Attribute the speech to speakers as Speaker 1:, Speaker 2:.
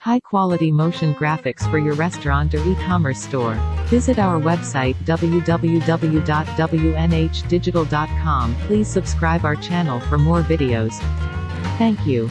Speaker 1: High-quality motion graphics for your restaurant or e-commerce store. Visit our website www.wnhdigital.com. Please subscribe our channel for more videos. Thank you.